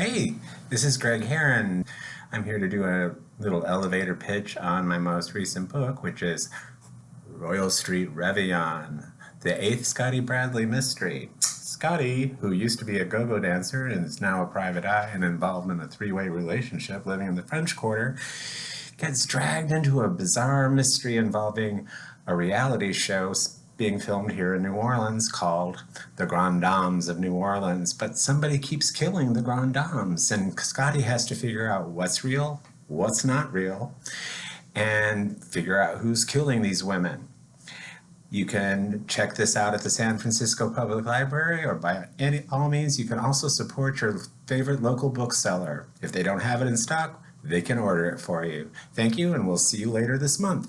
Hey, this is Greg Herren. I'm here to do a little elevator pitch on my most recent book, which is Royal Street Reveillon, the eighth Scotty Bradley mystery. Scotty, who used to be a go-go dancer and is now a private eye and involved in a three-way relationship living in the French Quarter, gets dragged into a bizarre mystery involving a reality show being filmed here in New Orleans called The Grand Dames of New Orleans, but somebody keeps killing the Grand Dames, and Scotty has to figure out what's real, what's not real, and figure out who's killing these women. You can check this out at the San Francisco Public Library or by any all means you can also support your favorite local bookseller. If they don't have it in stock, they can order it for you. Thank you and we'll see you later this month.